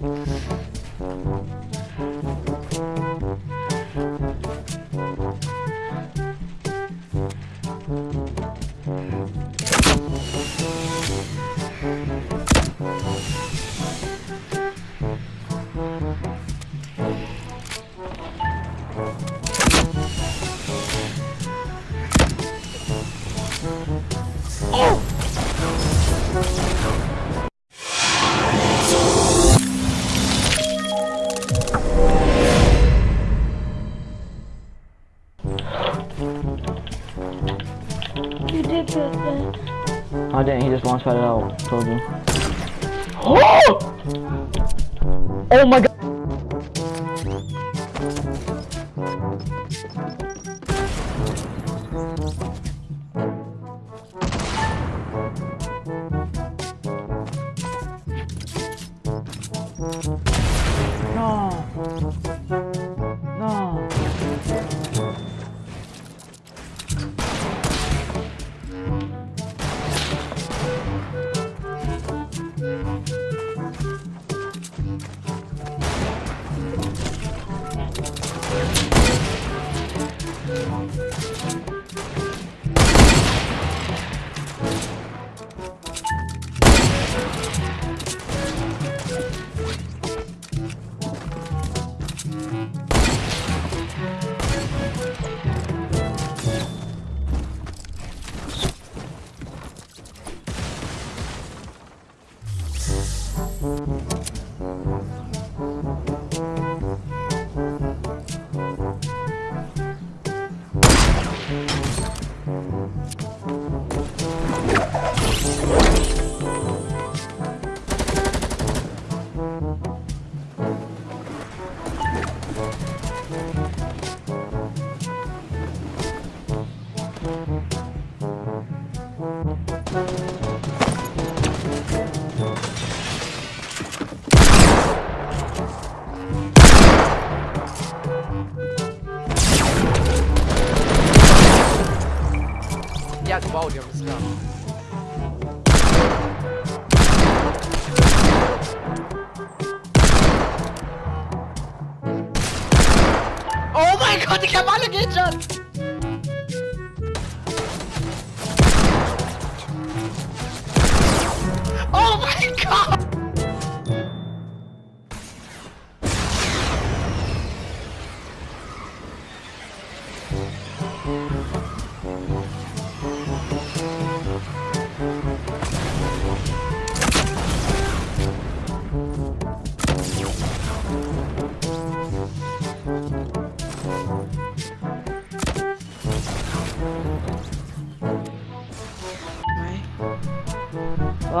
嗯 Oh, I didn't, he just launch pad it out. Told you. Oh Oh my god! No! No! ja gebaut, ja, ist klar. Oh mein Gott, ich hab alle Gadgets!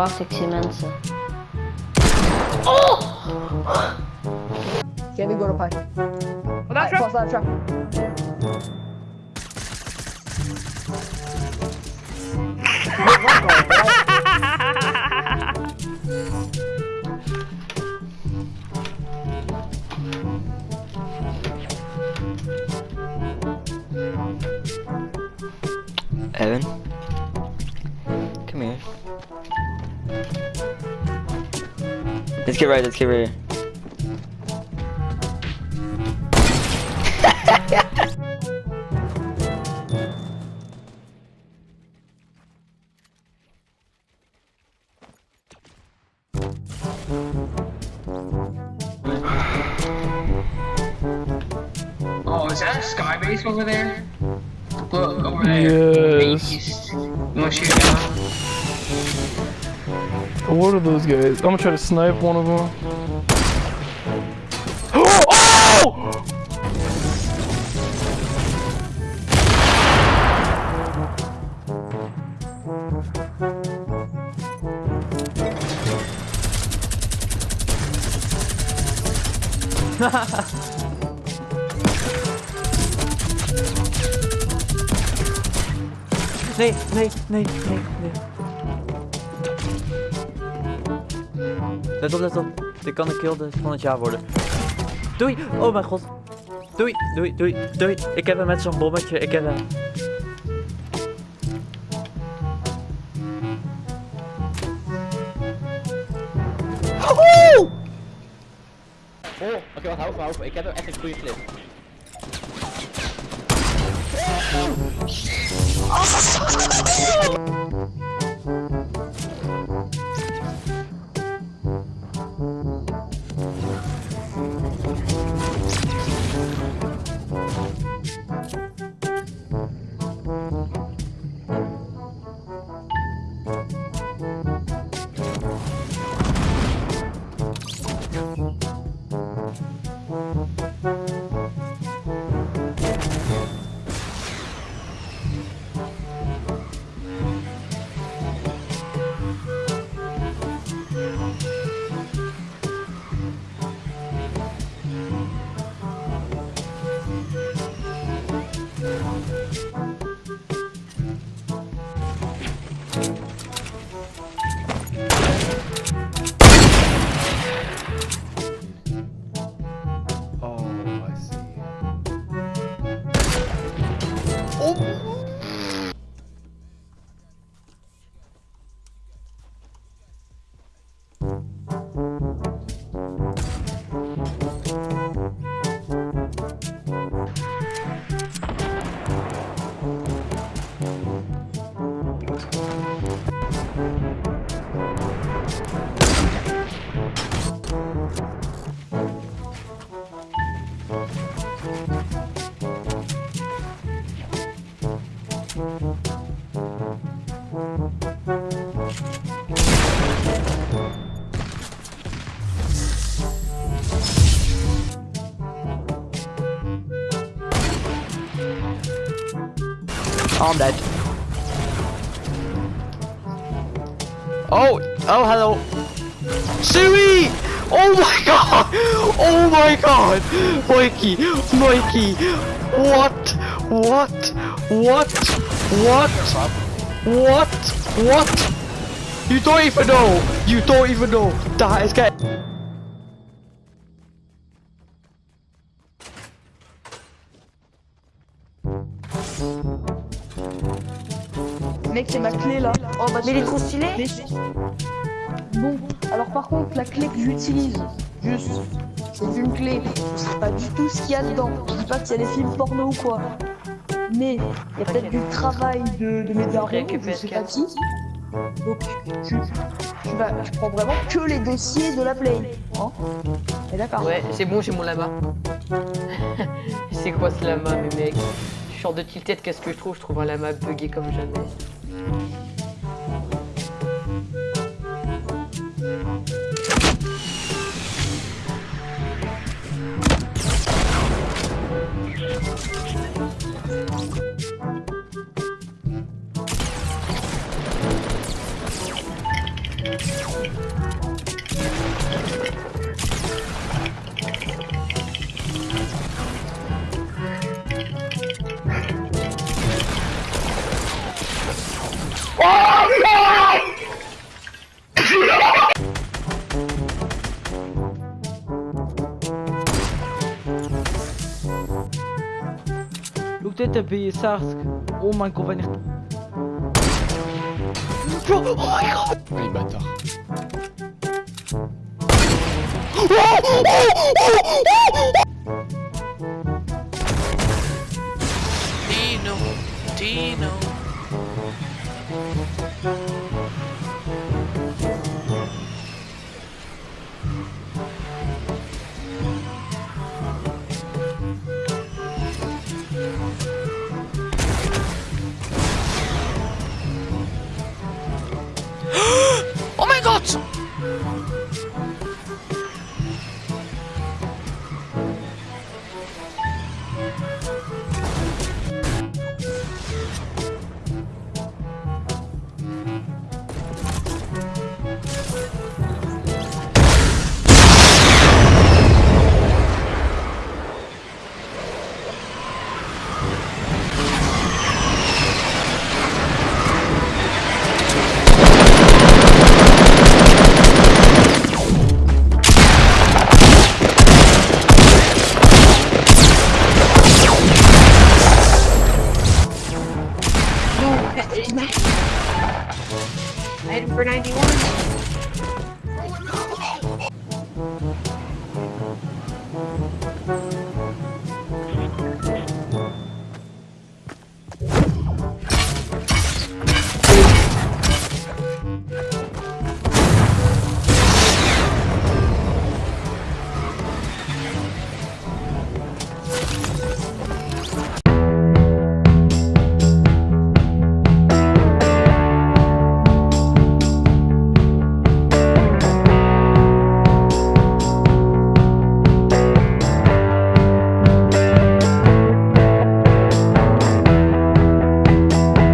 sexy mensen. Oh! Can we go to pie? Oh, that's right, that trap. Evan? Let's get right, let's get right. Oh, is that a sky base over there? Look, over there. Yes. You wanna shoot down? What are those guys? I'm gonna try to snipe one of them. Oh! Nee, nee, nee, nee, nee. Let op, let op. Dit kan de kill van het jaar worden. Doei! Oh mijn god. Doei, doei, doei, doei. Ik heb hem met zo'n bommetje. Ik heb hem. Woehoe! Oké, wacht, hou even. Ik heb er echt een goede clip. Oh, I'm dead. Oh, oh, hello. Sui! Oh my god! Oh my god! Mikey! Mikey! What? What? What? What? What? What? You don't even know! You don't even know! That is get. Mec, c'est ma clé là. Oh, bah, Mais il est trop stylé Mais- Bon, alors par contre, la clé que j'utilise, juste, c'est une clé. Je sais pas du tout ce qu'il y a dedans. Je dis pas que c'est des films porno ou quoi. Mais il y a peut-être du travail de, de mes darons, je sais pas qui. Donc, je, je, je prends vraiment que les dossiers de la Play. Hein Et d'accord. Ouais, c'est bon, j'ai mon lama. c'est quoi ce lama, mes sors de tilted, qu'est-ce que je trouve? Je trouve un lama bugué comme jamais. t'as payé ça Oh my. Oh ah, Les bâtards. Dino, Dino.